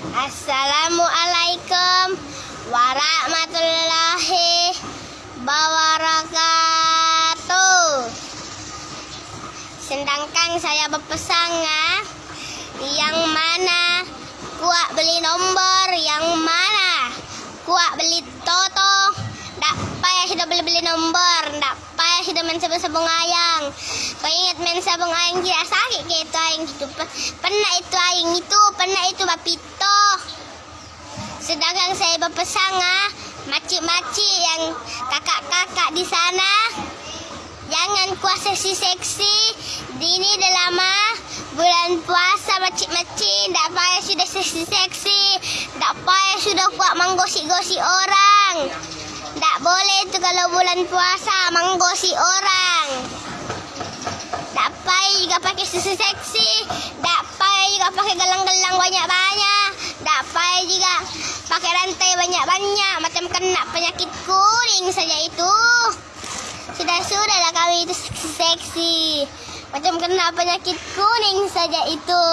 Assalamualaikum warahmatullahi wabarakatuh. Sedangkan saya berpesan ah, yang mana kuat beli nombor, yang mana kuat beli toto. Tak payah sudah beli-beli nombor, tak payah sudah main sabung-sabung ayang. Kau ingat main sabung ayang tidak sakit ke itu ayang itu? Pernah itu ayang itu, pernah itu bapito. Sedangkan saya berpesan ah, makcik-makcik yang kakak-kakak di sana, jangan kuasa si seksi. Ini dah lama bulan puasa makcik-makcik, tak payah sudah seksi-seksi, tak payah sudah kuat menggosip-gosip orang. Tak boleh tu kalau bulan puasa menggosip orang. Tak payah juga pakai susu seksi. Tak pakai rantai banyak-banyak. Macam kena penyakit kuning saja itu. Sudah-sudahlah kami itu seksi. Macam kena penyakit kuning saja itu.